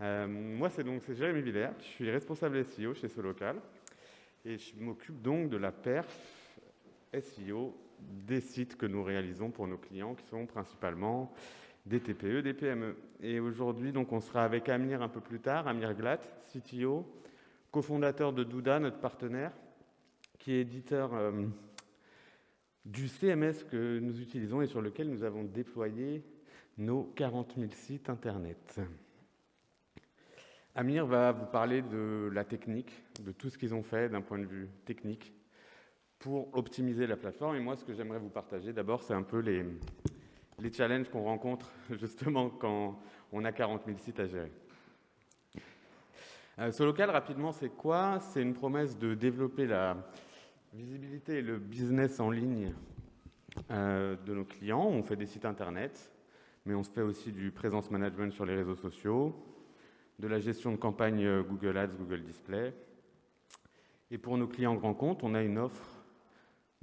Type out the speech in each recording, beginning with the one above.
Euh, moi, c'est donc Jérémy Villers, je suis responsable SEO chez Solocal et je m'occupe donc de la perf SEO des sites que nous réalisons pour nos clients qui sont principalement des TPE, des PME. Et aujourd'hui, donc, on sera avec Amir un peu plus tard, Amir Glatt, CTO, cofondateur de Douda, notre partenaire, qui est éditeur euh, du CMS que nous utilisons et sur lequel nous avons déployé nos 40 000 sites Internet. Amir va vous parler de la technique, de tout ce qu'ils ont fait d'un point de vue technique pour optimiser la plateforme. Et moi, ce que j'aimerais vous partager, d'abord, c'est un peu les, challenges qu'on rencontre justement quand on a 40 000 sites à gérer. Euh, ce local, rapidement, c'est quoi? C'est une promesse de développer la visibilité et le business en ligne euh, de nos clients. On fait des sites internet, mais on se fait aussi du présence management sur les réseaux sociaux, de la gestion de campagne euh, Google Ads, Google Display. Et pour nos clients grands comptes, on a une offre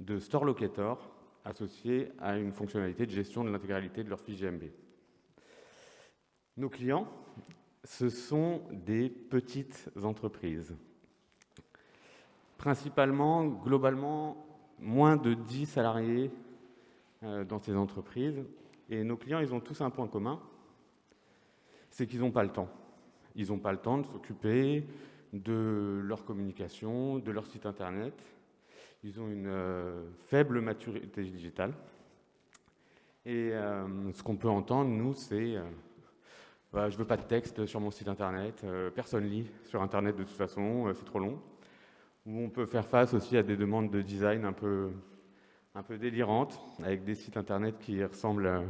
de Store Locator associée à une fonctionnalité de gestion de l'intégralité de leur fiche GMB. Nos clients, ce sont des petites entreprises. Principalement, globalement, moins de 10 salariés euh, dans ces entreprises. Et nos clients, ils ont tous un point commun, c'est qu'ils n'ont pas le temps. Ils n'ont pas le temps de s'occuper de leur communication, de leur site internet. Ils ont une euh, faible maturité digitale. Et euh, ce qu'on peut entendre, nous, c'est bah, je veux pas de texte sur mon site internet, personne lit sur internet de toute façon, c'est trop long où on peut faire face aussi à des demandes de design un peu, un peu délirantes, avec des sites internet qui ressemblent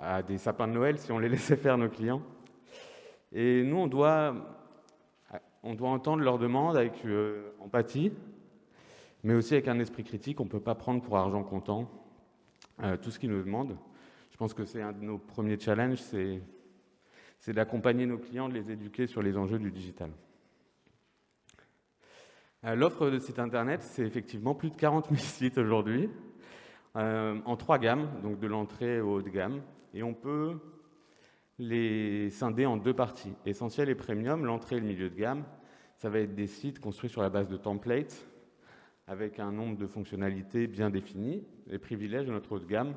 à des sapins de Noël si on les laissait faire nos clients. Et nous, on doit, on doit entendre leurs demandes avec euh, empathie, mais aussi avec un esprit critique. On ne peut pas prendre pour argent comptant euh, tout ce qu'ils nous demandent. Je pense que c'est un de nos premiers challenges, c'est d'accompagner nos clients, de les éduquer sur les enjeux du digital. Euh, l'offre de site internet, c'est effectivement plus de 40 000 sites aujourd'hui, en trois gammes, donc de l'entrée au haut de gamme. Et on peut les scinder en deux parties, essentiel et premium, l'entrée et le milieu de gamme. Ça va être des sites construits sur la base de templates, avec un nombre de fonctionnalités bien définies. Les privilèges de notre haut de gamme,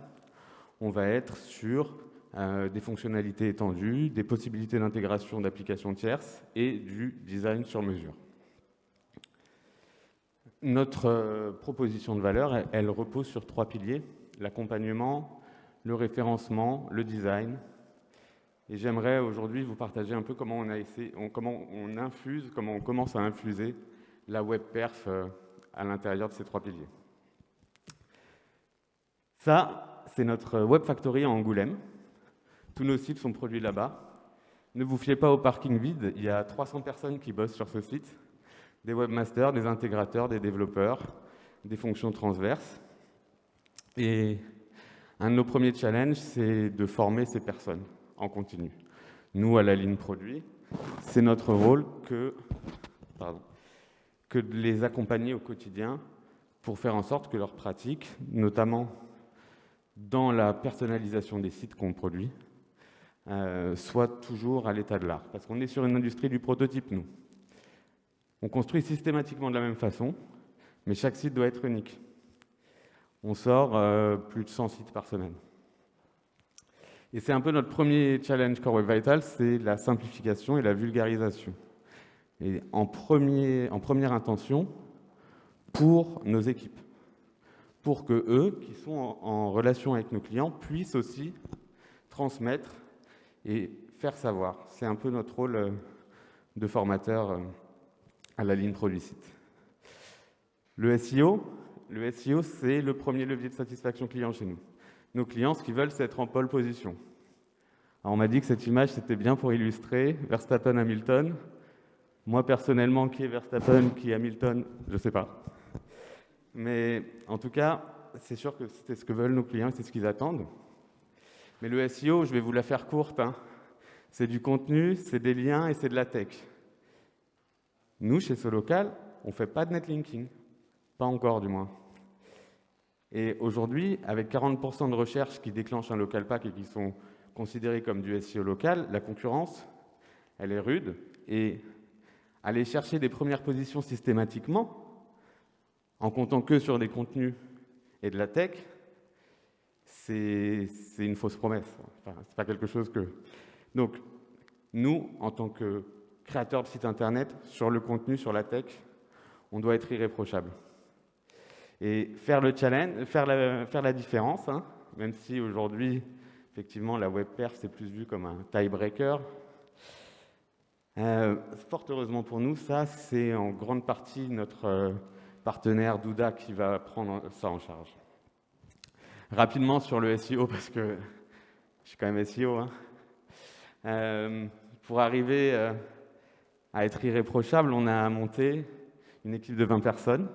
on va être sur euh, des fonctionnalités étendues, des possibilités d'intégration d'applications tierces et du design sur mesure. Notre euh, proposition de valeur, elle, repose sur trois piliers, l'accompagnement, le référencement, le design. Et j'aimerais aujourd'hui vous partager un peu comment on, a essayé, comment on infuse, comment on commence à infuser la web perf euh, à l'intérieur de ces trois piliers. Ça, c'est notre web factory à Angoulême. Tous nos sites sont produits là-bas. Ne vous fiez pas au parking vide, il y a 300 personnes qui bossent sur ce site des webmasters, des intégrateurs, des développeurs, des fonctions transverses. Et un de nos premiers challenges, c'est de former ces personnes en continu. Nous, à la ligne produit, c'est notre rôle que, de les accompagner au quotidien pour faire en sorte que leur pratique, notamment dans la personnalisation des sites qu'on produit, euh, soit toujours à l'état de l'art. Parce qu'on est sur une industrie du prototype, nous. On construit systématiquement de la même façon, mais chaque site doit être unique. On sort euh, plus de 100 sites par semaine. Et c'est un peu notre premier challenge Core Web Vital, c'est la simplification et la vulgarisation. Et en, premier, première intention, pour nos équipes. Pour que eux, qui sont en, relation avec nos clients, puissent aussi transmettre et faire savoir. C'est un peu notre rôle euh, de formateur euh, à la ligne produit site. Le le SEO, c'est le premier levier de satisfaction client chez nous. Nos clients, ce qu'ils veulent, c'est être en pole position. on m'a dit que cette image, c'était bien pour illustrer Verstappen-Hamilton. Moi, personnellement, qui est Verstappen, qui est Hamilton, je ne sais pas. Mais en tout cas, c'est sûr que c'est ce que veulent nos clients, c'est ce qu'ils attendent. Mais le SEO, je vais vous la faire courte. Hein. C'est du contenu, c'est des liens et c'est de la tech. Nous, chez Solocal, on ne fait pas de netlinking. Pas encore, du moins. Et aujourd'hui, avec 40% de recherches qui déclenchent un local pack et qui sont considérées comme du SEO local, la concurrence, elle est rude, et aller chercher des premières positions systématiquement, en comptant que sur des contenus et de la tech, c'est une fausse promesse. C'est pas quelque chose que... Donc, nous, en tant que créateurs de sites internet, sur le contenu, sur la tech, on doit être irréprochable. Et faire le challenge, faire la, différence, hein, même si aujourd'hui, effectivement, la web perf, c'est plus vu comme un tiebreaker. Euh, fort heureusement pour nous, ça, c'est en grande partie notre euh, partenaire Douda qui va prendre ça en charge. Rapidement sur le SEO, parce que je suis quand même SEO. Hein. Euh, pour arriver euh, à être irréprochable, on a monté une équipe de 20 personnes,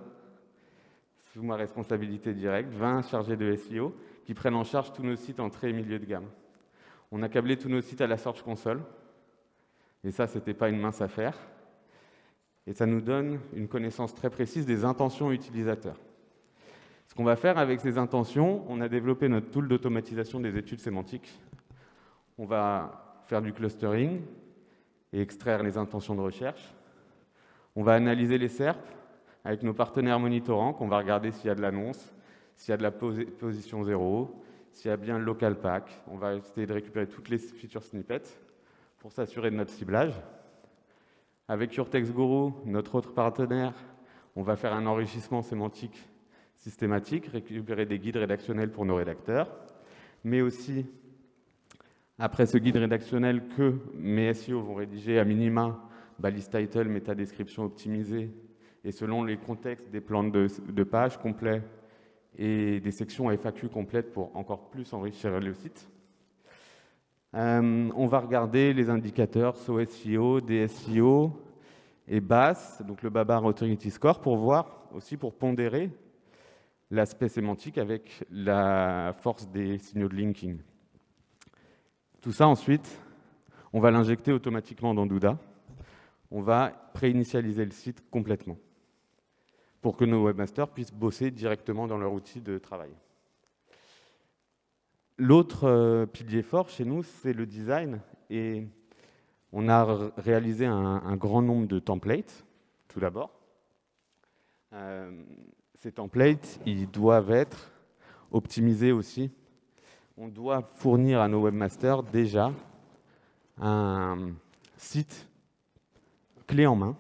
sous ma responsabilité directe, 20 chargés de SEO, qui prennent en charge tous nos sites entrée et milieu de gamme. On a câblé tous nos sites à la Search Console, et ça, ce n'était pas une mince affaire. Et ça nous donne une connaissance très précise des intentions utilisateurs. Ce qu'on va faire avec ces intentions, on a développé notre tool d'automatisation des études sémantiques. On va faire du clustering et extraire les intentions de recherche. On va analyser les SERP avec nos partenaires monitorants, qu'on va regarder s'il y a de l'annonce, s'il y a de la position zéro, s'il y a bien le local pack. On va essayer de récupérer toutes les feature snippets pour s'assurer de notre ciblage. Avec Urtext Guru, notre autre partenaire, on va faire un enrichissement sémantique systématique, récupérer des guides rédactionnels pour nos rédacteurs, mais aussi, après ce guide rédactionnel que mes SEO vont rédiger à minima, balise title, métadescription optimisée, et selon les contextes, des plans de, de pages complets et des sections FAQ complètes pour encore plus enrichir le site. Euh, on va regarder les indicateurs SOSIO, DSIO et BAS, donc le Babar Authority Score, pour voir aussi, pour pondérer l'aspect sémantique avec la force des signaux de linking. Tout ça, ensuite, on va l'injecter automatiquement dans Douda. On va préinitialiser le site complètement pour que nos webmasters puissent bosser directement dans leur outil de travail. L'autre euh, pilier fort chez nous, c'est le design. Et on a réalisé un, grand nombre de templates, tout d'abord. Euh, ces templates, ils doivent être optimisés aussi. On doit fournir à nos webmasters déjà un site clé en main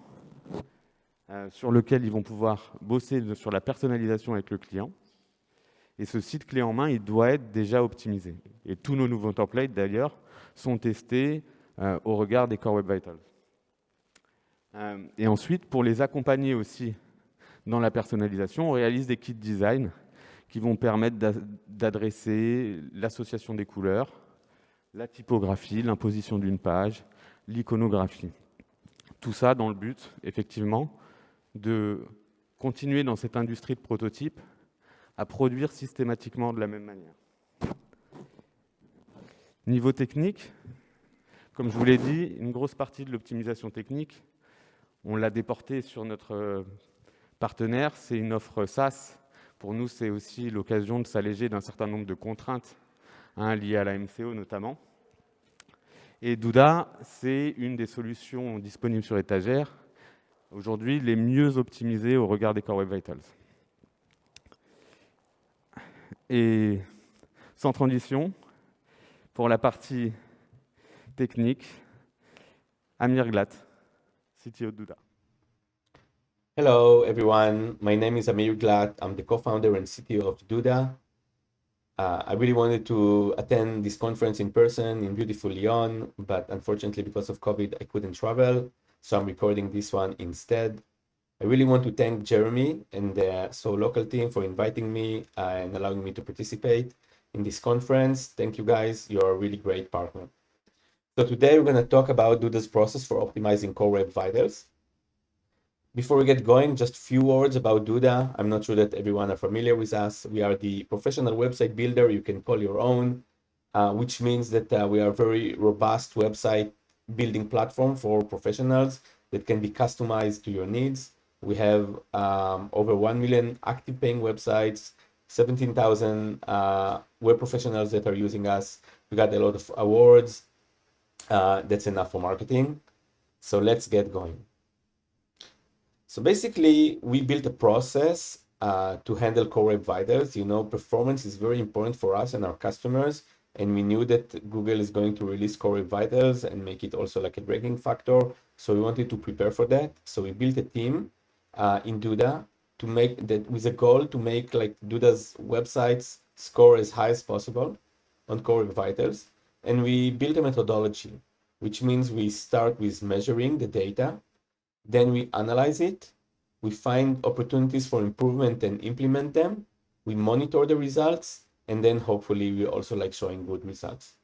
euh, sur lequel ils vont pouvoir bosser sur la personnalisation avec le client et ce site clé en main, il doit être déjà optimisé. Et tous nos nouveaux templates, d'ailleurs, sont testés euh, au regard des Core Web Vitals. Euh, et ensuite, pour les accompagner aussi dans la personnalisation, on réalise des kits design qui vont permettre d'adresser l'association des couleurs, la typographie, l'imposition d'une page, l'iconographie. Tout ça dans le but, effectivement, de continuer dans cette industrie de prototypes à produire systématiquement de la même manière. Niveau technique, comme je vous l'ai dit, une grosse partie de l'optimisation technique, on l'a déportée sur notre euh, partenaire, c'est une offre SaaS. Pour nous, c'est aussi l'occasion de s'alléger d'un certain nombre de contraintes hein, liées à la MCO notamment. Et Douda, c'est une des solutions disponibles sur étagère, aujourd'hui les mieux optimisées au regard des Core Web Vitals. Et sans transition, pour la partie technique, Amir Glat, CTO Douda. Hello, everyone. My name is Amir Glat. I'm the co-founder and CTO of Douda. Uh, I really wanted to attend this conference in person in beautiful Lyon, but unfortunately, because of COVID, I couldn't travel. So I'm recording this one instead. I really want to thank Jeremy and the Solocal team for inviting me uh, and allowing me to participate in this conference. Thank you guys. You're a really great partner. So today we're going to talk about Duda's process for optimizing Core Web Vitals. Before we get going, just a few words about Duda. I'm not sure that everyone are familiar with us. We are the professional website builder you can call your own, uh, which means that uh, we are a very robust website building platform for professionals that can be customized to your needs. We have um, over 1 million active paying websites, 17,000 uh, web professionals that are using us. We got a lot of awards. Uh, that's enough for marketing. So let's get going. So basically, we built a process uh, to handle Core Web Vitals. You know, performance is very important for us and our customers. And we knew that Google is going to release Core Vitals and make it also like a ranking factor. So we wanted to prepare for that. So we built a team uh, in Duda to make that with a goal to make like Duda's websites score as high as possible on Core Vitals. And we built a methodology, which means we start with measuring the data, then we analyze it, we find opportunities for improvement and implement them, we monitor the results, and then hopefully we also like showing good results.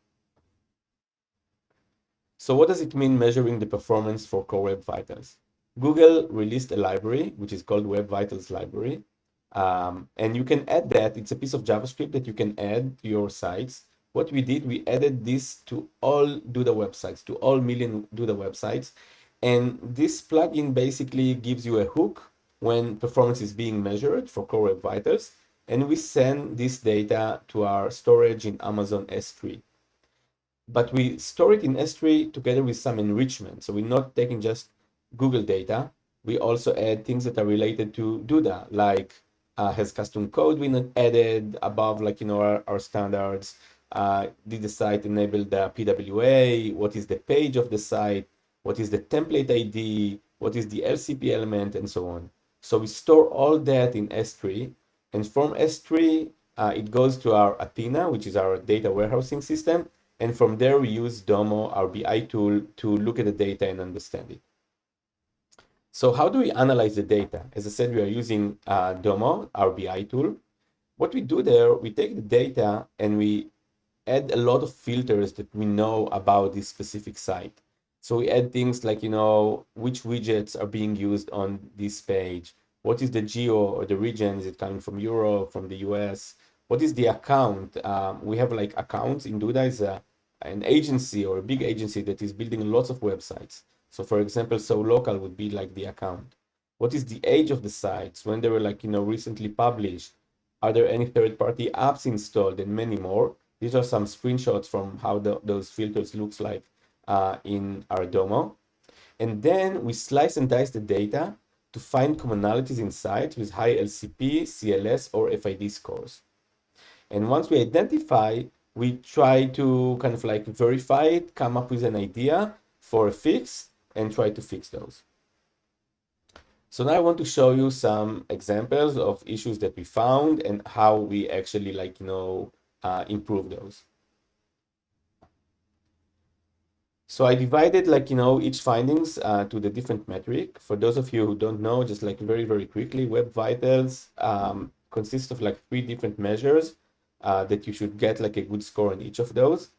So what does it mean measuring the performance for Core Web Vitals? Google released a library, which is called Web Vitals Library. Um, and you can add that. It's a piece of JavaScript that you can add to your sites. What we did, we added this to all Duda websites, to all million Duda websites. And this plugin basically gives you a hook when performance is being measured for Core Web Vitals. And we send this data to our storage in Amazon S3. But we store it in S3 together with some enrichment. So we're not taking just Google data. We also add things that are related to Duda, like uh, has custom code been added above like, you know, our, our standards? Uh, did the site enable the PWA? What is the page of the site? What is the template ID? What is the LCP element and so on. So we store all that in S3 and from S3, uh, it goes to our Athena, which is our data warehousing system. And from there, we use Domo, our BI tool, to look at the data and understand it. So how do we analyze the data? As I said, we are using uh, Domo, our BI tool. What we do there, we take the data and we add a lot of filters that we know about this specific site. So we add things like, you know, which widgets are being used on this page. What is the geo or the region? Is it coming from Europe, from the US? What is the account? Um, we have like accounts in Duda is a, an agency or a big agency that is building lots of websites. So for example, Solocal would be like the account. What is the age of the sites? When they were like, you know, recently published? Are there any third-party apps installed and many more? These are some screenshots from how the, those filters looks like uh, in our Domo. And then we slice and dice the data to find commonalities in sites with high LCP, CLS, or FID scores. And once we identify, we try to kind of like verify it, come up with an idea for a fix, and try to fix those. So now I want to show you some examples of issues that we found and how we actually like, you know, uh, improve those. So I divided like, you know, each findings uh, to the different metric. For those of you who don't know, just like very, very quickly, Web Vitals um, consists of like three different measures uh, that you should get like a good score on each of those.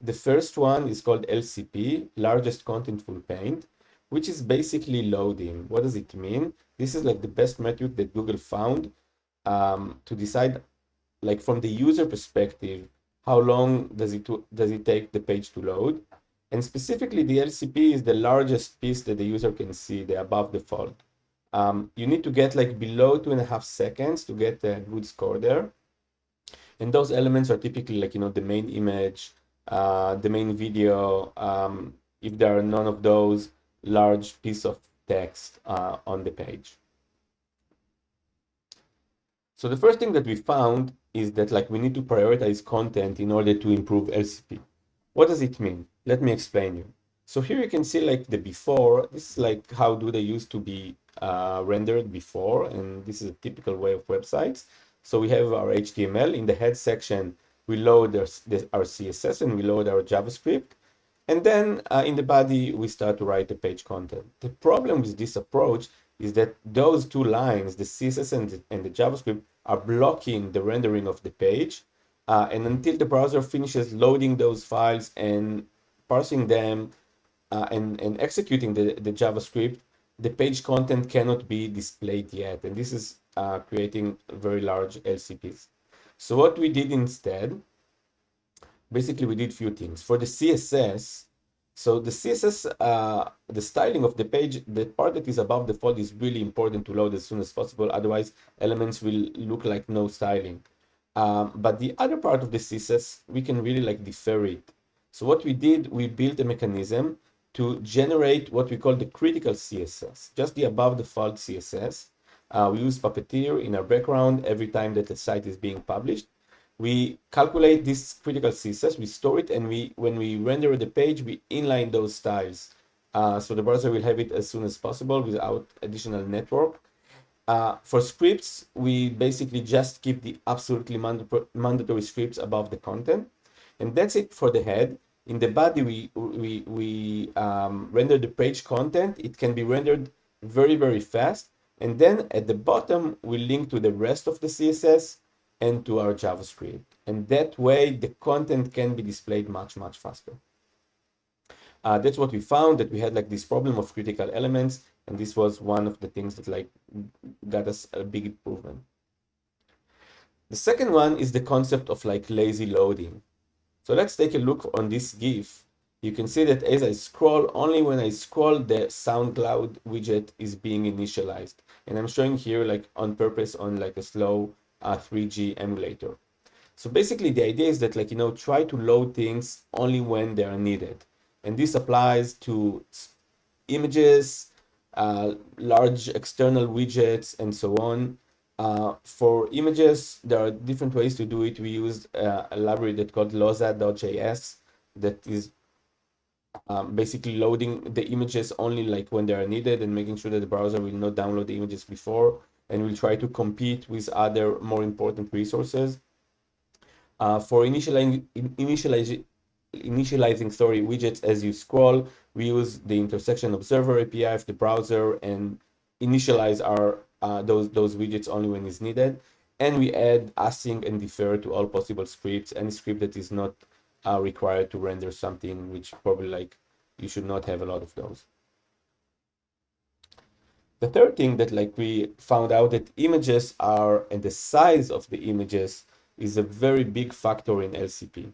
The first one is called LCP, largest contentful paint, which is basically loading. What does it mean? This is like the best metric that Google found um, to decide, like from the user perspective, how long does it does it take the page to load? And specifically, the LCP is the largest piece that the user can see, the above the fold. Um, you need to get like below two and a half seconds to get a good score there. And those elements are typically like, you know, the main image, uh, the main video, um, if there are none of those, large piece of text uh, on the page. So the first thing that we found is that like we need to prioritize content in order to improve LCP. What does it mean? Let me explain you. So here you can see like the before, this is like how do they used to be uh, rendered before, and this is a typical way of websites. So we have our HTML in the head section we load our, our CSS and we load our JavaScript. And then uh, in the body, we start to write the page content. The problem with this approach is that those two lines, the CSS and the, and the JavaScript, are blocking the rendering of the page. Uh, and until the browser finishes loading those files and parsing them uh, and, and executing the, the JavaScript, the page content cannot be displayed yet. And this is uh, creating very large LCPs. So what we did instead, basically we did few things. For the CSS, so the CSS, uh, the styling of the page, the part that is above the fold is really important to load as soon as possible. Otherwise, elements will look like no styling. Um, but the other part of the CSS, we can really like defer it. So what we did, we built a mechanism to generate what we call the critical CSS, just the above the fold CSS. Uh, we use Puppeteer in our background every time that the site is being published. We calculate this critical CSS, we store it, and we when we render the page, we inline those styles. Uh, so the browser will have it as soon as possible without additional network. Uh, for scripts, we basically just keep the absolutely mandatory scripts above the content. And that's it for the head. In the body, we, we, we um, render the page content. It can be rendered very, very fast. And then at the bottom, we link to the rest of the CSS and to our JavaScript. And that way, the content can be displayed much, much faster. Uh, that's what we found, that we had like this problem of critical elements. And this was one of the things that like got us a big improvement. The second one is the concept of like lazy loading. So let's take a look on this GIF. You can see that as I scroll, only when I scroll, the SoundCloud widget is being initialized. And I'm showing here like on purpose on like a slow uh, 3G emulator. So basically the idea is that like, you know, try to load things only when they are needed. And this applies to images, uh, large external widgets, and so on. Uh, for images, there are different ways to do it. We use uh, a library that called lozad.js that is um, basically loading the images only like when they are needed and making sure that the browser will not download the images before and will try to compete with other more important resources. Uh, for initializing, initializing, initializing sorry, widgets as you scroll, we use the intersection observer API of the browser and initialize our uh, those, those widgets only when it's needed. And we add async and defer to all possible scripts, any script that is not uh, required to render something, which probably like you should not have a lot of those. The third thing that like we found out that images are, and the size of the images is a very big factor in LCP.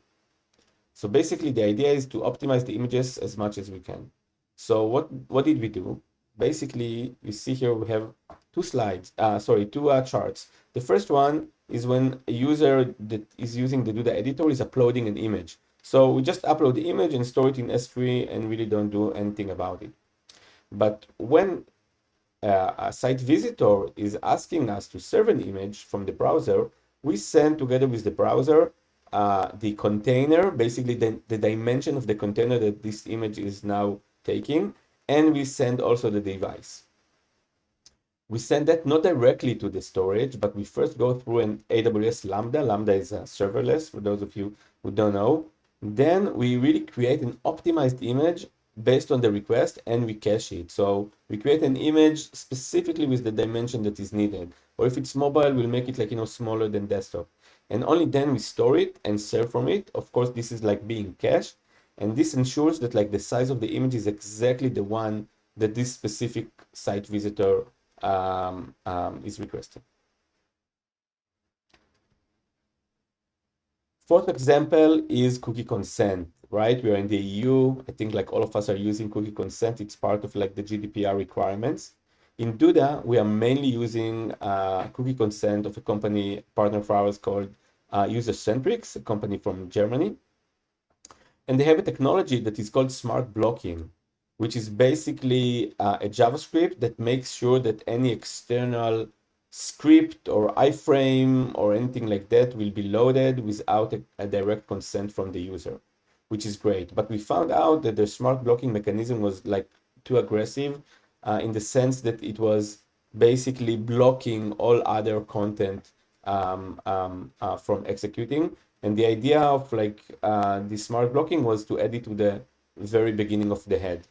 So basically the idea is to optimize the images as much as we can. So what, what did we do? Basically, you see here we have two slides, uh, sorry, two uh, charts. The first one is when a user that is using the Duda editor is uploading an image. So we just upload the image and store it in S3 and really don't do anything about it. But when uh, a site visitor is asking us to serve an image from the browser, we send together with the browser uh, the container, basically the, the dimension of the container that this image is now taking, and we send also the device. We send that not directly to the storage, but we first go through an AWS Lambda. Lambda is a serverless, for those of you who don't know. Then we really create an optimized image based on the request and we cache it. So we create an image specifically with the dimension that is needed. Or if it's mobile, we'll make it like, you know, smaller than desktop. And only then we store it and serve from it. Of course, this is like being cached. And this ensures that like the size of the image is exactly the one that this specific site visitor um, um, is requested. Fourth example is cookie consent, right? We are in the EU. I think like all of us are using cookie consent. It's part of like the GDPR requirements. In Duda, we are mainly using uh, cookie consent of a company partner of ours called uh, Usercentrics, a company from Germany. And they have a technology that is called smart blocking which is basically uh, a JavaScript that makes sure that any external script or iframe or anything like that will be loaded without a, a, direct consent from the user, which is great. But we found out that the smart blocking mechanism was like too aggressive uh, in the sense that it was basically blocking all other content um, um, uh, from executing. And the idea of like uh, the smart blocking was to add it to the very beginning of the head.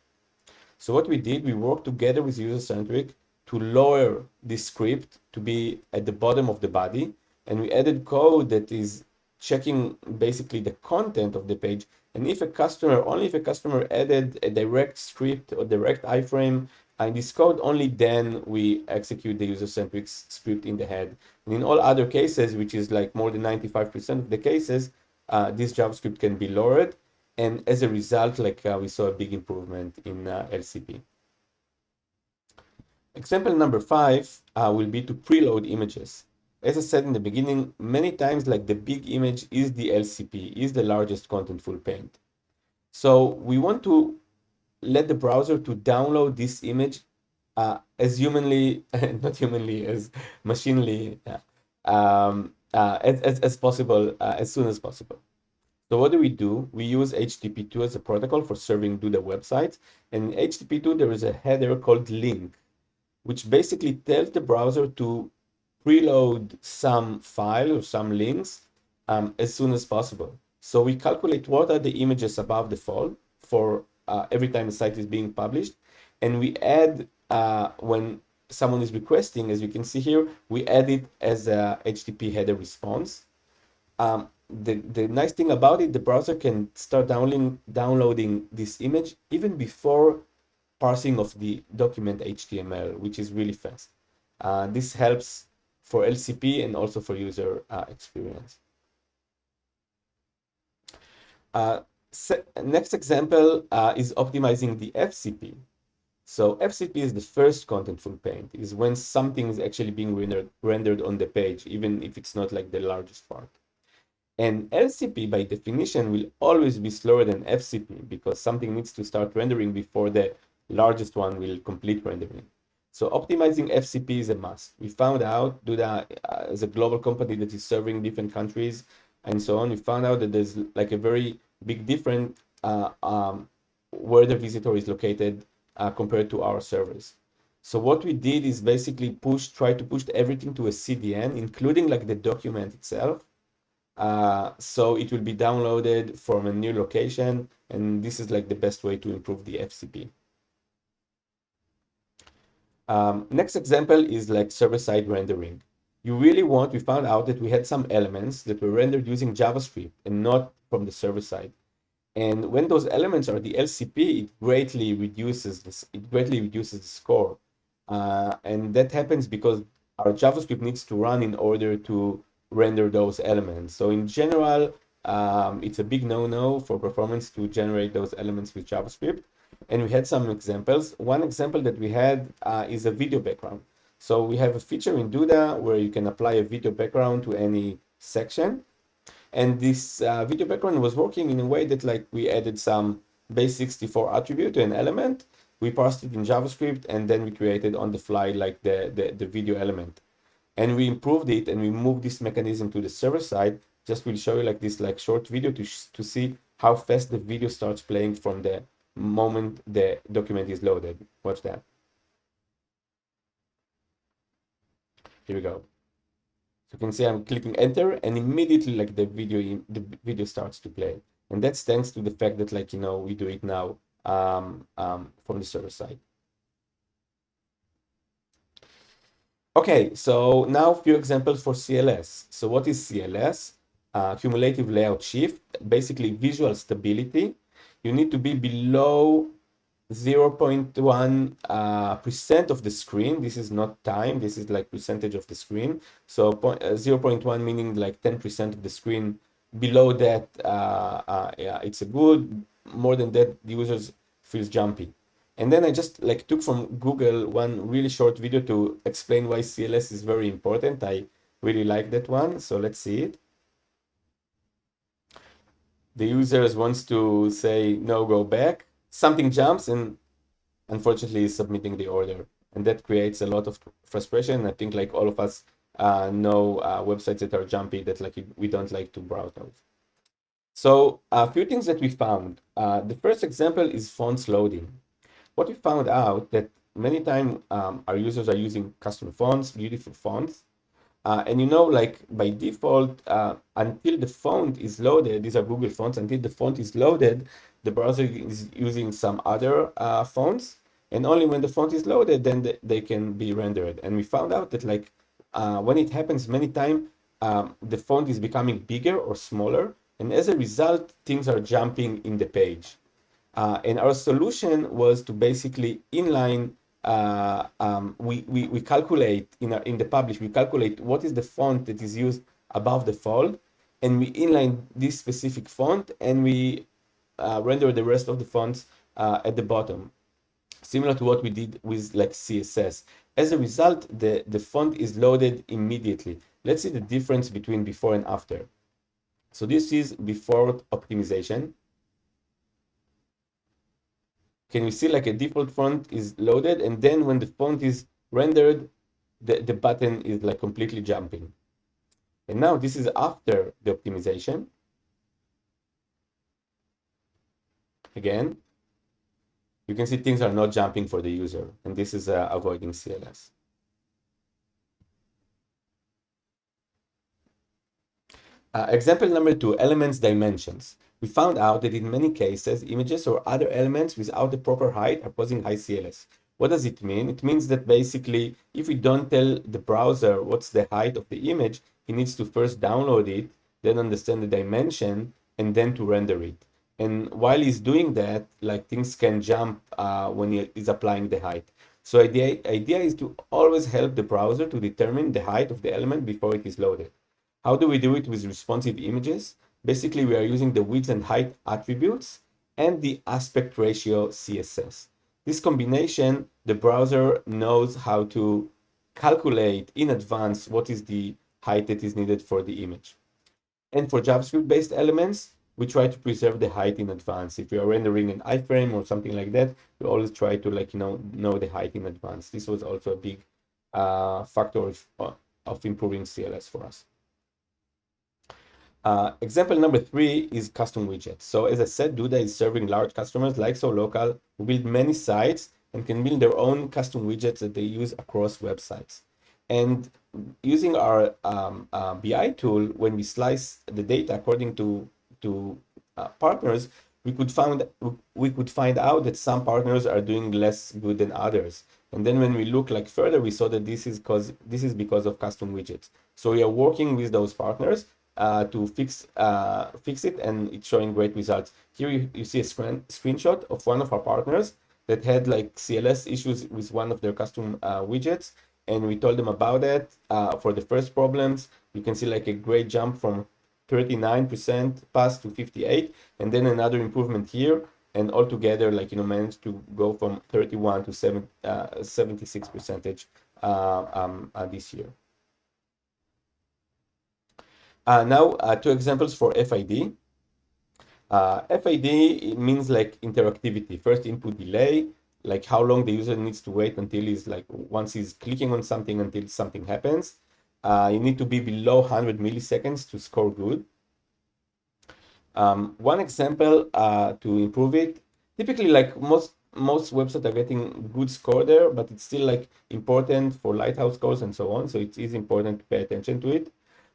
So what we did, we worked together with user-centric to lower this script to be at the bottom of the body. And we added code that is checking basically the content of the page. And if a customer, only if a customer added a direct script or direct iframe in this code, only then we execute the user-centric script in the head. And in all other cases, which is like more than 95% of the cases, uh, this JavaScript can be lowered and as a result, like uh, we saw a big improvement in uh, LCP. Example number five uh, will be to preload images. As I said in the beginning, many times like the big image is the LCP, is the largest contentful paint. So we want to let the browser to download this image uh, as humanly, not humanly, as machinely um, uh, as, as, as, possible, uh, as soon as possible. So what do we do? We use HTTP2 as a protocol for serving to the website. And in HTTP2, there is a header called link, which basically tells the browser to preload some file or some links um, as soon as possible. So we calculate what are the images above the fold for uh, every time the site is being published. And we add, uh, when someone is requesting, as you can see here, we add it as a HTTP header response. Um, the, the nice thing about it, the browser can start downloading, downloading this image even before parsing of the document HTML, which is really fast. Uh, this helps for LCP and also for user uh, experience. Uh, next example uh, is optimizing the FCP. So FCP is the first contentful paint, is when something is actually being rendered, rendered on the page, even if it's not like the largest part. And LCP by definition will always be slower than FCP because something needs to start rendering before the largest one will complete rendering. So optimizing FCP is a must. We found out, Duda uh, as a global company that is serving different countries and so on, we found out that there's like a very big difference uh, um, where the visitor is located uh, compared to our servers. So what we did is basically push, try to push everything to a CDN, including like the document itself. Uh, so it will be downloaded from a new location. And this is like the best way to improve the FCP. Um, next example is like server-side rendering. You really want, we found out that we had some elements that were rendered using JavaScript and not from the server side. And when those elements are the LCP, it greatly reduces this, it greatly reduces the score. Uh, and that happens because our JavaScript needs to run in order to render those elements. So in general, um, it's a big no-no for performance to generate those elements with JavaScript. And we had some examples. One example that we had uh, is a video background. So we have a feature in Duda where you can apply a video background to any section. And this uh, video background was working in a way that like we added some base64 attribute to an element. We parsed it in JavaScript and then we created on the fly like the, the, the video element. And we improved it and we moved this mechanism to the server side. Just will show you like this like short video to, to see how fast the video starts playing from the moment the document is loaded. Watch that. Here we go. So you can see I'm clicking enter and immediately like the video the video starts to play. And that's thanks to the fact that like, you know, we do it now um, um, from the server side. Okay, so now a few examples for CLS. So what is CLS? Uh, cumulative layout shift, basically visual stability you need to be below 0.1 uh, percent of the screen. This is not time. This is like percentage of the screen. So uh, 0.1 meaning like 10% of the screen. Below that, uh, uh, yeah, it's a good. More than that, the users feels jumpy. And then I just like took from Google one really short video to explain why CLS is very important. I really like that one. So let's see it. The users wants to say no go back. Something jumps and unfortunately is submitting the order. And that creates a lot of frustration. I think like all of us uh, know uh, websites that are jumpy that like we don't like to browse those. So a few things that we found. Uh, the first example is fonts loading what we found out that many times um, our users are using custom fonts beautiful fonts uh, and you know, like by default, uh, until the font is loaded, these are Google fonts, until the font is loaded, the browser is using some other uh, fonts. And only when the font is loaded, then the, they can be rendered. And we found out that like uh, when it happens many times, um, the font is becoming bigger or smaller. And as a result, things are jumping in the page. Uh, and our solution was to basically inline uh, um, we, we, we calculate in, in the publish, we calculate what is the font that is used above the fold, and we inline this specific font, and we uh, render the rest of the fonts uh, at the bottom, similar to what we did with like CSS. As a result, the, the font is loaded immediately. Let's see the difference between before and after. So this is before optimization. Can you see like a default font is loaded and then when the font is rendered, the, the button is like completely jumping. And now this is after the optimization. Again, you can see things are not jumping for the user, and this is uh, avoiding CLS. Uh, example number two, elements dimensions. We found out that in many cases, images or other elements without the proper height are causing high CLS. What does it mean? It means that basically, if we don't tell the browser what's the height of the image, he needs to first download it, then understand the dimension, and then to render it. And while he's doing that, like things can jump uh, when he is applying the height. So the idea is to always help the browser to determine the height of the element before it is loaded. How do we do it with responsive images? Basically, we are using the width and height attributes and the aspect ratio CSS. This combination, the browser knows how to calculate in advance what is the height that is needed for the image. And for JavaScript-based elements, we try to preserve the height in advance. If we are rendering an iframe or something like that, we always try to like, you know, know the height in advance. This was also a big uh, factor of, uh, of improving CLS for us. Uh, example number three is custom widgets. So as I said, Duda is serving large customers like SoLocal who build many sites and can build their own custom widgets that they use across websites. And using our um, uh, BI tool, when we slice the data according to to uh, partners, we could find we could find out that some partners are doing less good than others. And then when we look like further, we saw that this is because this is because of custom widgets. So we are working with those partners uh, to fix uh, fix it, and it's showing great results. Here you, you see a screen, screenshot of one of our partners that had like CLS issues with one of their custom uh, widgets, and we told them about it. Uh, for the first problems, you can see like a great jump from 39% pass to 58 and then another improvement here and altogether like you know managed to go from 31 to 7 uh, 76 percentage uh, um, this year uh, now uh, two examples for FID uh, FID means like interactivity first input delay like how long the user needs to wait until he's like once he's clicking on something until something happens uh, you need to be below 100 milliseconds to score good. Um, one example uh, to improve it, typically like most most websites are getting good score there, but it's still like important for lighthouse scores and so on. So it is important to pay attention to it.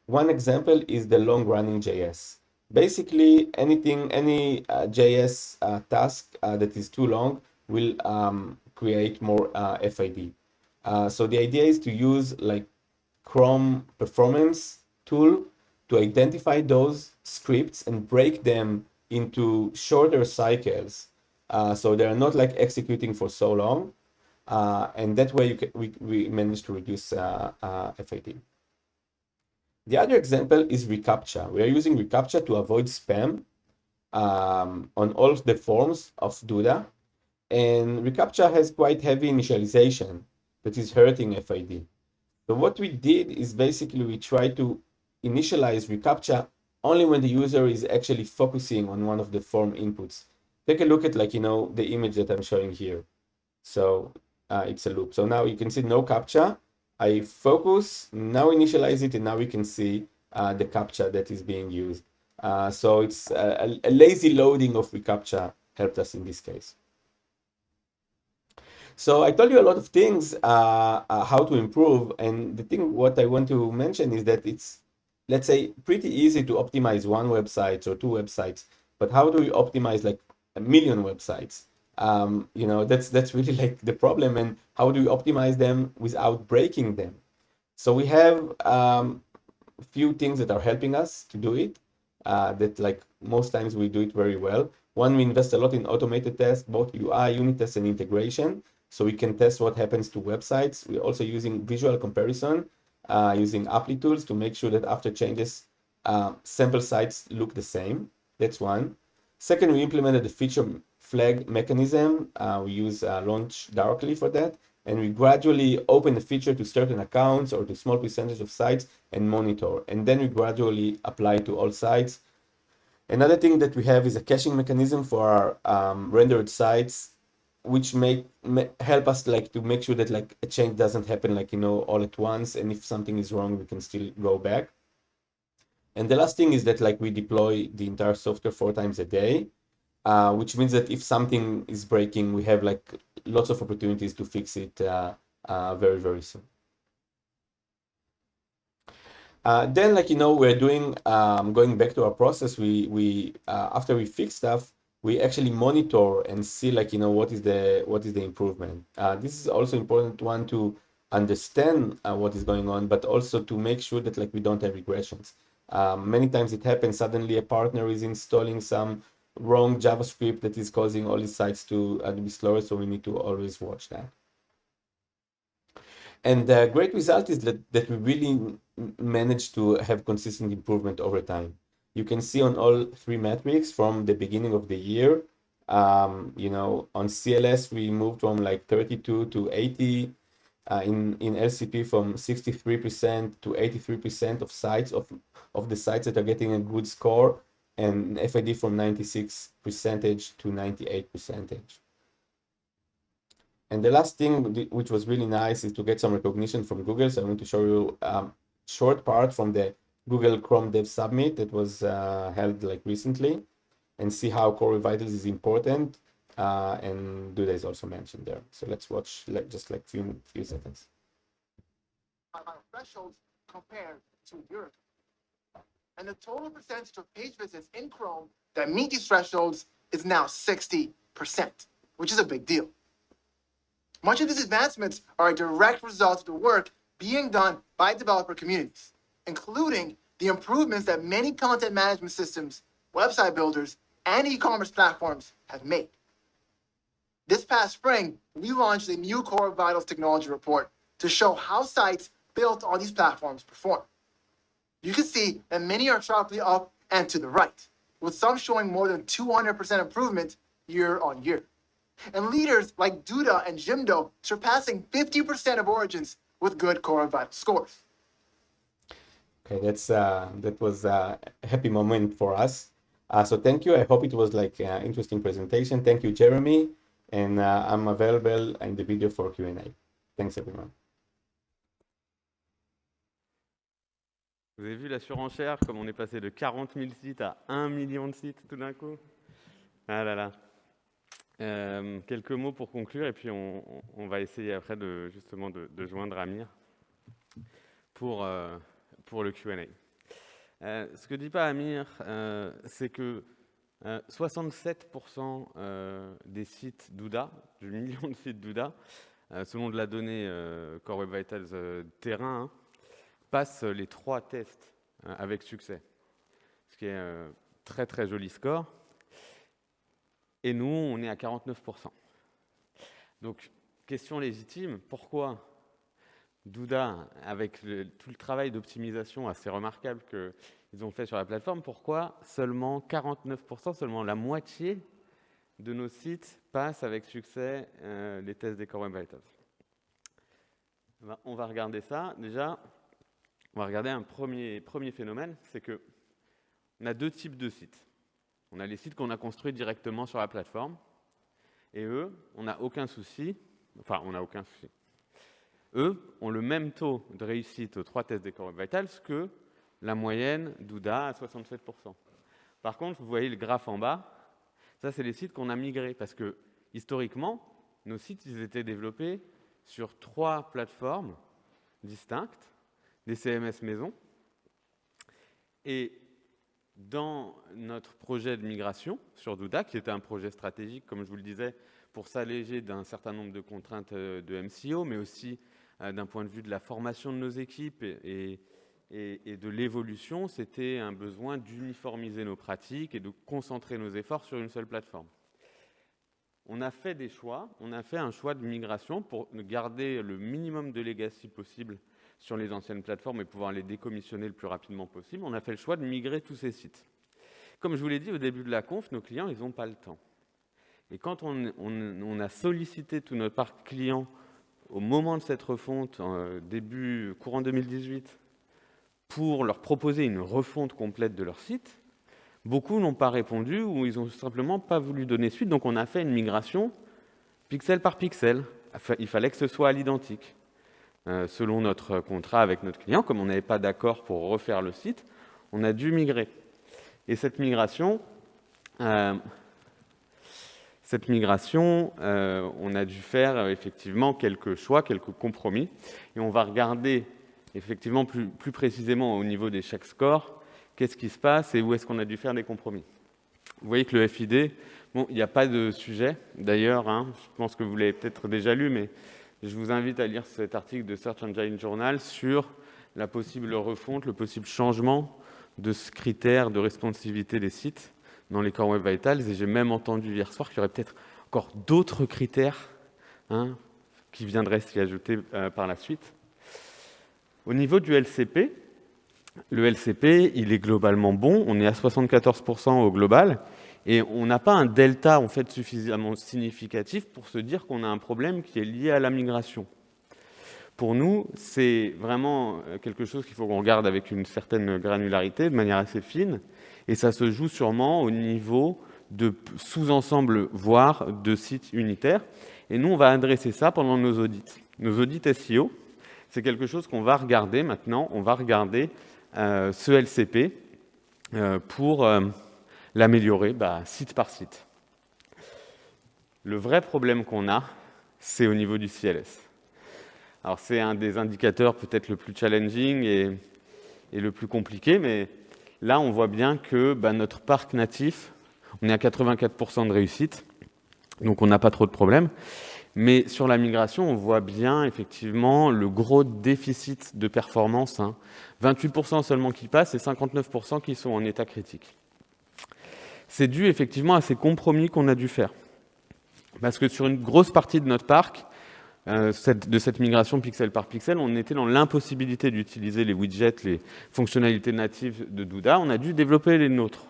One example is the long running JS. Basically, anything, any uh, JS uh, task uh, that is too long will um, create more uh, FID. Uh, so the idea is to use like Chrome performance tool to identify those scripts and break them into shorter cycles. Uh, so they're not like executing for so long. And that way you can, we, we manage to reduce FID. The other example is reCAPTCHA. We are using reCAPTCHA to avoid spam um, on all of the forms of Duda. And reCAPTCHA has quite heavy initialization that is hurting FID. So what we did is basically we try to initialize reCAPTCHA only when the user is actually focusing on one of the form inputs. Take a look at like, you know, the image that I'm showing here. So uh, it's a loop. So now you can see no CAPTCHA. I focus, now initialize it, and now we can see uh, the CAPTCHA that is being used. Uh, so it's a, a, lazy loading of reCAPTCHA helped us in this case. So I told you a lot of things uh, uh, how to improve, and the thing what I want to mention is that it's let's say pretty easy to optimize one website or two websites, but how do we optimize like a million websites? Um, you know that's that's really like the problem, and how do we optimize them without breaking them? So we have um, few things that are helping us to do it. Uh, that like most times we do it very well. One, we invest a lot in automated tests, both UI, unit tests, and integration. So we can test what happens to websites. We're also using visual comparison, uh, using Applitools to make sure that after changes, uh, sample sites look the same. That's one. Second, we implemented the feature flag mechanism. Uh, we use uh, LaunchDarkly for that. And we gradually open the feature to certain accounts or to small percentage of sites and monitor. And then we gradually apply to all sites. Another thing that we have is a caching mechanism for our um, rendered sites which make, help us like to make sure that like a change doesn't happen like you know all at once and if something is wrong we can still go back and the last thing is that like we deploy the entire software four times a day uh, which means that if something is breaking we have like lots of opportunities to fix it uh, uh, very very soon. Uh, then like you know we're doing um, going back to our process we we uh, after we fix stuff we actually monitor and see like you know what is the what is the improvement. Uh, this is also important one to understand what is going on but also to make sure that like we don't have regressions. Um, many times it happens suddenly a partner is installing some wrong javascript that is causing all these sites to, uh, be slower so we need to always watch that and the great result is that, that we really managed to have consistent improvement over time you can see on all three metrics from the beginning of the year. Um, you know, on CLS, we moved from like 32 to 80. Uh, in, in LCP from 63% to 83% of sites of, of the sites that are getting a good score and FID from 96 percentage to 98 percentage. And the last thing which was really nice is to get some recognition from Google. So I want to show you a short part from the Google Chrome Dev Summit that was uh, held like recently and see how Core Vitals is important. Uh, and Duda is also mentioned there. So let's watch like just like few few seconds. Thresholds compared to Europe. And the total percentage of page visits in Chrome that meet these thresholds is now 60%, which is a big deal. Much of these advancements are a direct result of the work being done by developer communities including the improvements that many content management systems, website builders, and e-commerce platforms have made. This past spring, we launched a new Core Vitals technology report to show how sites built on these platforms perform. You can see that many are sharply up and to the right, with some showing more than 200% improvement year on year. And leaders like Duda and Jimdo surpassing 50% of origins with good Core Vitals scores. Okay, that's uh, that was a happy moment for us. Uh, so thank you. I hope it was like an interesting presentation. Thank you, Jeremy. And uh, I'm available in the video for Q&A. Thanks, everyone. Vous avez vu la surenchère, comme on est passé de 40 000 sites à 1 million de sites tout d'un coup? Ah là là. Euh, quelques mots pour conclure, et puis on, va essayer après de, justement de, joindre Amir pour... Euh, pour le Q&A. Euh, ce que dit pas Amir, c'est que 67% euh, des sites Douda, du million de sites Douda, selon de la donnée Core Web Vitals terrain, hein, passent les trois tests avec succès. Ce qui est un très très joli score. Et nous, on est à 49%. Donc, question légitime, pourquoi Douda, avec tout le travail d'optimisation assez remarquable qu'ils ont fait sur la plateforme, pourquoi seulement 49%, seulement la moitié de nos sites passent avec succès euh, les tests des Core Web Vitals? On va regarder ça. Déjà, on va regarder un premier, phénomène, c'est que on a deux types de sites. On a les sites qu'on a construits directement sur la plateforme, et eux, on n'a aucun souci, enfin, on n'a aucun souci eux, ont le même taux de réussite aux trois tests des Core Vitals que la moyenne d'Ouda à 67%. Par contre, vous voyez le graphe en bas, ça, c'est les sites qu'on a migrés, parce que historiquement, nos sites, ils étaient développés sur trois plateformes distinctes, des CMS maison. Et dans notre projet de migration sur Douda, qui était un projet stratégique, comme je vous le disais, pour s'alléger d'un certain nombre de contraintes euh, de MCO, mais aussi euh, d'un point de vue de la formation de nos équipes et, de l'évolution, c'était un besoin d'uniformiser nos pratiques et de concentrer nos efforts sur une seule plateforme. On a fait des choix, on a fait un choix de migration pour garder le minimum de legacy possible sur les anciennes plateformes et pouvoir les décommissionner le plus rapidement possible. On a fait le choix de migrer tous ces sites. Comme je vous l'ai dit au début de la conf, nos clients, ils n'ont pas le temps. Et quand on, a sollicité tout notre parc client au moment de cette refonte, début courant 2018, pour leur proposer une refonte complète de leur site, beaucoup n'ont pas répondu ou ils n'ont simplement pas voulu donner suite. Donc on a fait une migration pixel par pixel. Il fallait que ce soit à l'identique. Euh, selon notre contrat avec notre client, comme on n'avait pas d'accord pour refaire le site, on a dû migrer. Et cette migration, euh, cette migration, euh, on a dû faire effectivement quelques choix, quelques compromis. Et on va regarder effectivement plus, précisément au niveau des check scores, qu'est-ce qui se passe et où est-ce qu'on a dû faire des compromis. Vous voyez que le FID, bon, il n'y a pas de sujet d'ailleurs, hein, je pense que vous l'avez peut-être déjà lu, mais je vous invite à lire cet article de Search Engine Journal sur la possible refonte, le possible changement de ce critère de responsivité des sites dans les Core Web Vitals. Et j'ai même entendu hier soir qu'il y aurait peut-être encore d'autres critères hein, qui viendraient s'y ajouter euh, par la suite. Au niveau du LCP, le LCP, il est globalement bon. On est à 74% au global. Et on n'a pas un delta en fait suffisamment significatif pour se dire qu'on a un problème qui est lié à la migration. Pour nous, c'est vraiment euh, quelque chose qu'il faut qu'on regarde avec une certaine granularité, de manière assez fine, et ça se joue sûrement au niveau de sous-ensembles, voire de sites unitaires. Et nous, on va adresser ça pendant nos audits. Nos audits SEO, c'est quelque chose qu'on va regarder maintenant. On va regarder euh, ce LCP euh, pour l'améliorer bah, site par site. Le vrai problème qu'on a, c'est au niveau du CLS. Alors c'est un des indicateurs peut-être le plus challenging et, le plus compliqué, mais là on voit bien que bah, notre parc natif, on est à 84% de réussite, donc on n'a pas trop de problèmes. Mais sur la migration, on voit bien effectivement le gros déficit de performance. 28% hein. seulement qui passent et 59% qui sont en état critique c'est dû effectivement à ces compromis qu'on a dû faire. Parce que sur une grosse partie de notre parc, euh, de cette migration pixel par pixel, on était dans l'impossibilité d'utiliser les widgets, les fonctionnalités natives de Douda. On a dû développer les nôtres.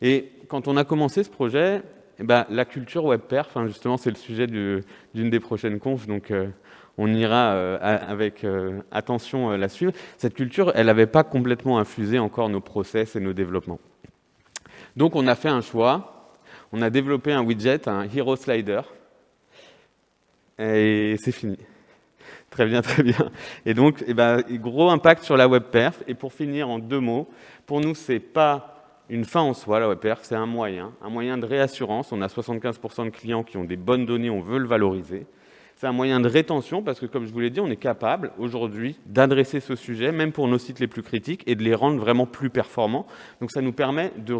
Et quand on a commencé ce projet, eh ben, la culture WebPerf, hein, justement, c'est le sujet d'une des prochaines confs, donc euh, on ira euh, avec attention la suivre. Cette culture, elle n'avait pas complètement infusé encore nos process et nos développements. Donc on a fait un choix, on a développé un widget, un Hero Slider, et c'est fini. Très bien, très bien. Et donc, eh ben, gros impact sur la web perf. Et pour finir, en deux mots, pour nous, c'est pas une fin en soi, la web perf, c'est un moyen, un moyen de réassurance. On a 75% de clients qui ont des bonnes données, on veut le valoriser. C'est un moyen de rétention parce que, comme je vous l'ai dit, on est capable aujourd'hui d'adresser ce sujet, même pour nos sites les plus critiques, et de les rendre vraiment plus performants. Donc ça nous permet de,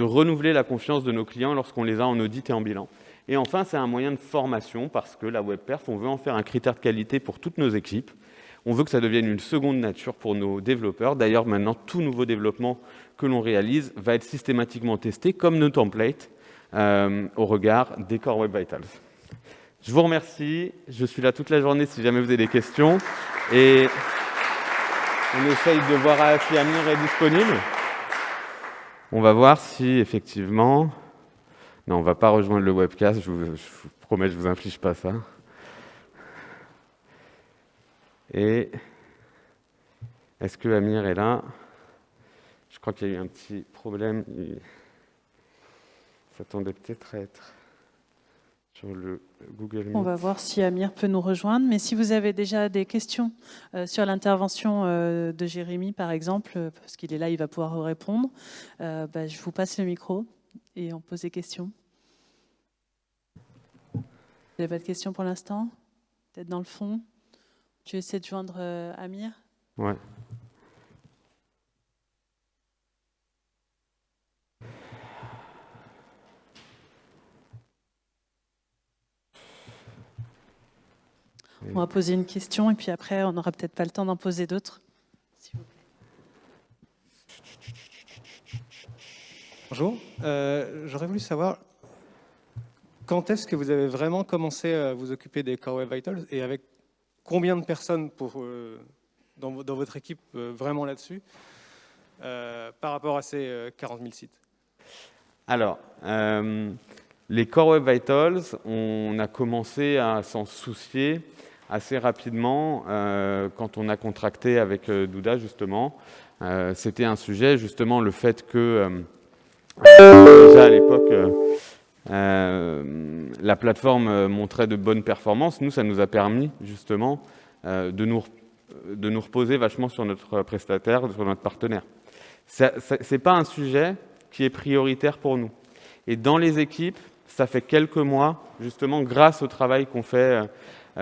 renouveler la confiance de nos clients lorsqu'on les a en audit et en bilan. Et enfin, c'est un moyen de formation parce que la WebPerf, on veut en faire un critère de qualité pour toutes nos équipes. On veut que ça devienne une seconde nature pour nos développeurs. D'ailleurs, maintenant, tout nouveau développement que l'on réalise va être systématiquement testé comme nos templates euh, au regard des Core Web Vitals. Je vous remercie. Je suis là toute la journée si jamais vous avez des questions. Et on essaye de voir si Amir est disponible. On va voir si effectivement... Non, on ne va pas rejoindre le webcast. Je vous, promets, je ne vous inflige pas ça. Et est-ce que Amir est là? Je crois qu'il y a eu un petit problème. Il s'attendait peut-être à être le Google On va voir si Amir peut nous rejoindre. Mais si vous avez déjà des questions euh, sur l'intervention euh, de Jérémy, par exemple, euh, parce qu'il est là, il va pouvoir vous répondre, bah, je vous passe le micro et on pose des questions. Vous n'avez pas de questions pour l'instant? Peut-être dans le fond? Tu essaies de joindre Amir? Ouais. On va poser une question et puis après, on n'aura peut-être pas le temps d'en poser d'autres. Bonjour. Euh, j'aurais voulu savoir quand est-ce que vous avez vraiment commencé à vous occuper des Core Web Vitals et avec combien de personnes pour, euh, dans, votre équipe euh, vraiment là-dessus par rapport à ces 40 000 sites? Alors, les Core Web Vitals, on a commencé à s'en soucier assez rapidement euh, quand on a contracté avec euh, Douda, justement. Euh, c'était un sujet, justement, le fait que, déjà à l'époque, la plateforme montrait de bonnes performances. Nous, ça nous a permis justement de nous, de nous reposer vachement sur notre prestataire, sur notre partenaire. Ce n'est pas un sujet qui est prioritaire pour nous. Et dans les équipes, ça fait quelques mois, justement, grâce au travail qu'on fait,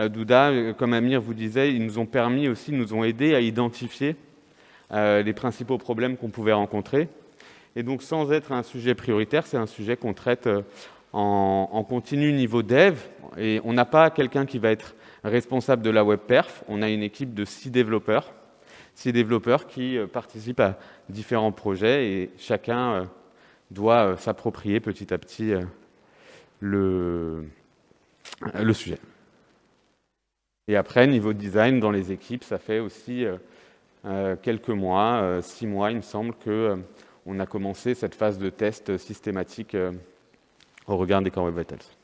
Douda, euh, comme Amir vous disait, ils nous ont permis aussi, nous ont aidés à identifier euh, les principaux problèmes qu'on pouvait rencontrer. Et donc, sans être un sujet prioritaire, c'est un sujet qu'on traite en, continu niveau dev. Et on n'a pas quelqu'un qui va être responsable de la web perf. On a une équipe de six développeurs, six développeurs qui participent à différents projets et chacun doit s'approprier petit à petit le sujet. Et après, niveau design, dans les équipes, ça fait aussi euh, euh, quelques mois, euh, six mois, il me semble, qu'on on a commencé cette phase de test systématique au regard des Core Web Vitals.